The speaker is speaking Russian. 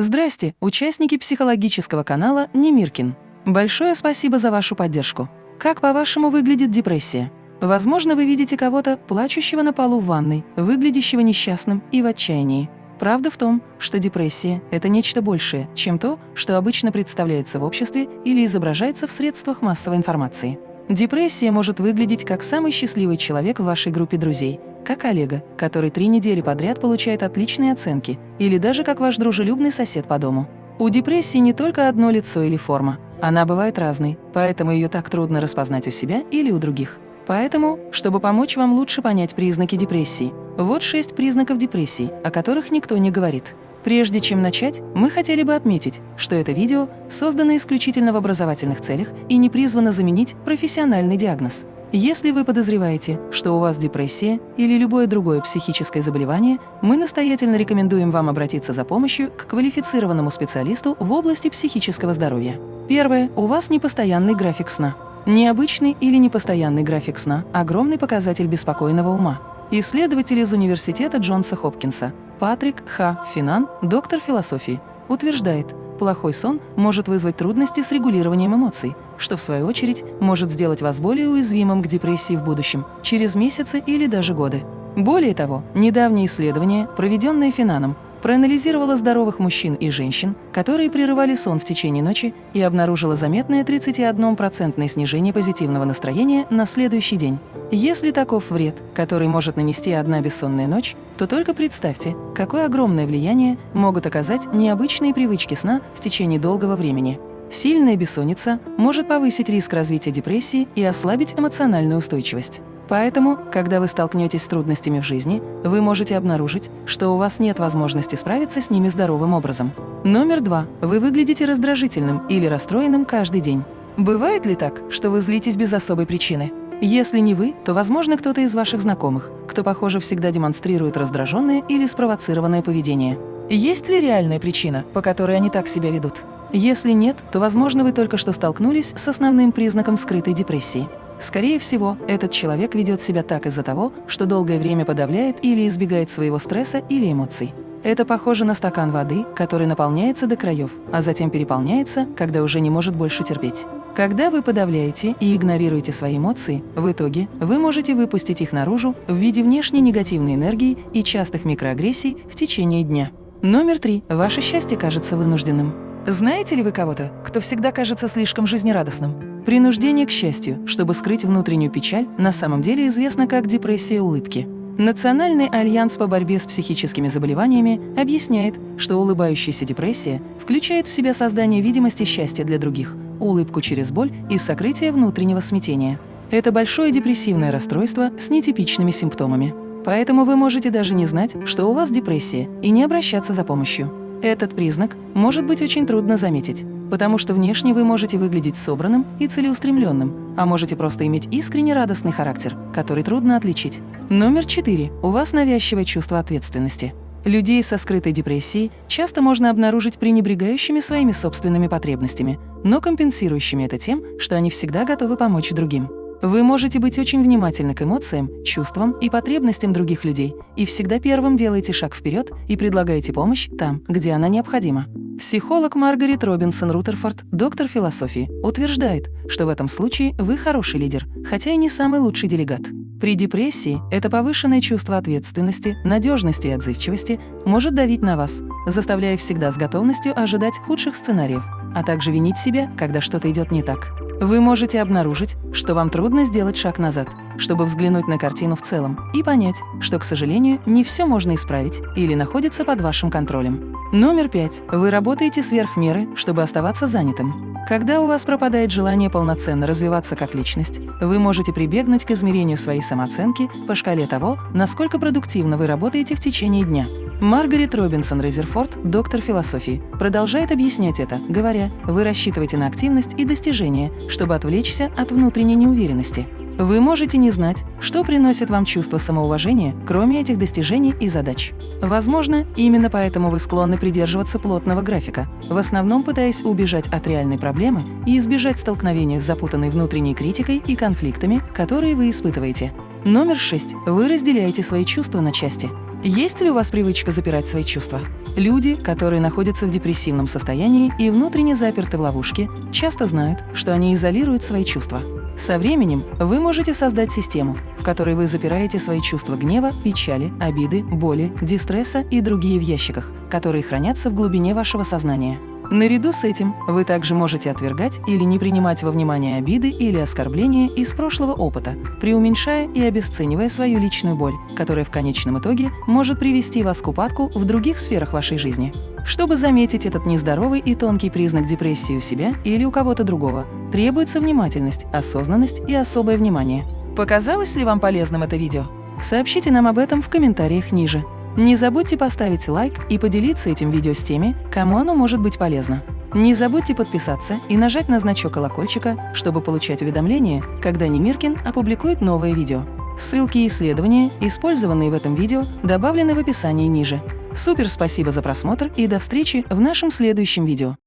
Здрасте, участники психологического канала Немиркин. Большое спасибо за вашу поддержку. Как, по-вашему, выглядит депрессия? Возможно, вы видите кого-то, плачущего на полу в ванной, выглядящего несчастным и в отчаянии. Правда в том, что депрессия – это нечто большее, чем то, что обычно представляется в обществе или изображается в средствах массовой информации. Депрессия может выглядеть как самый счастливый человек в вашей группе друзей, как Олега, который три недели подряд получает отличные оценки, или даже как ваш дружелюбный сосед по дому. У депрессии не только одно лицо или форма, она бывает разной, поэтому ее так трудно распознать у себя или у других. Поэтому, чтобы помочь вам лучше понять признаки депрессии, вот шесть признаков депрессии, о которых никто не говорит. Прежде чем начать, мы хотели бы отметить, что это видео создано исключительно в образовательных целях и не призвано заменить профессиональный диагноз. Если вы подозреваете, что у вас депрессия или любое другое психическое заболевание, мы настоятельно рекомендуем вам обратиться за помощью к квалифицированному специалисту в области психического здоровья. Первое. У вас непостоянный график сна. Необычный или непостоянный график сна – огромный показатель беспокойного ума. Исследователь из Университета Джонса Хопкинса Патрик Х. Финан, доктор философии, утверждает, плохой сон может вызвать трудности с регулированием эмоций, что в свою очередь может сделать вас более уязвимым к депрессии в будущем, через месяцы или даже годы. Более того, недавнее исследование, проведенное Финаном, проанализировала здоровых мужчин и женщин, которые прерывали сон в течение ночи и обнаружила заметное 31% снижение позитивного настроения на следующий день. Если таков вред, который может нанести одна бессонная ночь, то только представьте, какое огромное влияние могут оказать необычные привычки сна в течение долгого времени. Сильная бессонница может повысить риск развития депрессии и ослабить эмоциональную устойчивость. Поэтому, когда вы столкнетесь с трудностями в жизни, вы можете обнаружить, что у вас нет возможности справиться с ними здоровым образом. Номер два. Вы выглядите раздражительным или расстроенным каждый день. Бывает ли так, что вы злитесь без особой причины? Если не вы, то, возможно, кто-то из ваших знакомых, кто, похоже, всегда демонстрирует раздраженное или спровоцированное поведение. Есть ли реальная причина, по которой они так себя ведут? Если нет, то, возможно, вы только что столкнулись с основным признаком скрытой депрессии. Скорее всего, этот человек ведет себя так из-за того, что долгое время подавляет или избегает своего стресса или эмоций. Это похоже на стакан воды, который наполняется до краев, а затем переполняется, когда уже не может больше терпеть. Когда вы подавляете и игнорируете свои эмоции, в итоге вы можете выпустить их наружу в виде внешней негативной энергии и частых микроагрессий в течение дня. Номер три. Ваше счастье кажется вынужденным. Знаете ли вы кого-то, кто всегда кажется слишком жизнерадостным? Принуждение к счастью, чтобы скрыть внутреннюю печаль, на самом деле известно как депрессия улыбки. Национальный альянс по борьбе с психическими заболеваниями объясняет, что улыбающаяся депрессия включает в себя создание видимости счастья для других, улыбку через боль и сокрытие внутреннего смятения. Это большое депрессивное расстройство с нетипичными симптомами. Поэтому вы можете даже не знать, что у вас депрессия, и не обращаться за помощью. Этот признак может быть очень трудно заметить потому что внешне вы можете выглядеть собранным и целеустремленным, а можете просто иметь искренне радостный характер, который трудно отличить. Номер четыре. У вас навязчивое чувство ответственности. Людей со скрытой депрессией часто можно обнаружить пренебрегающими своими собственными потребностями, но компенсирующими это тем, что они всегда готовы помочь другим. Вы можете быть очень внимательны к эмоциям, чувствам и потребностям других людей и всегда первым делаете шаг вперед и предлагаете помощь там, где она необходима. Психолог Маргарет Робинсон Рутерфорд, доктор философии, утверждает, что в этом случае вы хороший лидер, хотя и не самый лучший делегат. При депрессии это повышенное чувство ответственности, надежности и отзывчивости может давить на вас, заставляя всегда с готовностью ожидать худших сценариев, а также винить себя, когда что-то идет не так. Вы можете обнаружить, что вам трудно сделать шаг назад, чтобы взглянуть на картину в целом и понять, что, к сожалению, не все можно исправить или находится под вашим контролем. Номер пять. Вы работаете сверх меры, чтобы оставаться занятым. Когда у вас пропадает желание полноценно развиваться как личность, вы можете прибегнуть к измерению своей самооценки по шкале того, насколько продуктивно вы работаете в течение дня. Маргарет Робинсон Резерфорд, доктор философии, продолжает объяснять это, говоря, вы рассчитываете на активность и достижения, чтобы отвлечься от внутренней неуверенности. Вы можете не знать, что приносит вам чувство самоуважения, кроме этих достижений и задач. Возможно, именно поэтому вы склонны придерживаться плотного графика, в основном пытаясь убежать от реальной проблемы и избежать столкновения с запутанной внутренней критикой и конфликтами, которые вы испытываете. Номер 6. Вы разделяете свои чувства на части. Есть ли у вас привычка запирать свои чувства? Люди, которые находятся в депрессивном состоянии и внутренне заперты в ловушке, часто знают, что они изолируют свои чувства. Со временем вы можете создать систему, в которой вы запираете свои чувства гнева, печали, обиды, боли, дистресса и другие в ящиках, которые хранятся в глубине вашего сознания. Наряду с этим вы также можете отвергать или не принимать во внимание обиды или оскорбления из прошлого опыта, преуменьшая и обесценивая свою личную боль, которая в конечном итоге может привести вас к упадку в других сферах вашей жизни. Чтобы заметить этот нездоровый и тонкий признак депрессии у себя или у кого-то другого, требуется внимательность, осознанность и особое внимание. Показалось ли вам полезным это видео? Сообщите нам об этом в комментариях ниже. Не забудьте поставить лайк и поделиться этим видео с теми, кому оно может быть полезно. Не забудьте подписаться и нажать на значок колокольчика, чтобы получать уведомления, когда Немиркин опубликует новое видео. Ссылки и исследования, использованные в этом видео, добавлены в описании ниже. Супер спасибо за просмотр и до встречи в нашем следующем видео.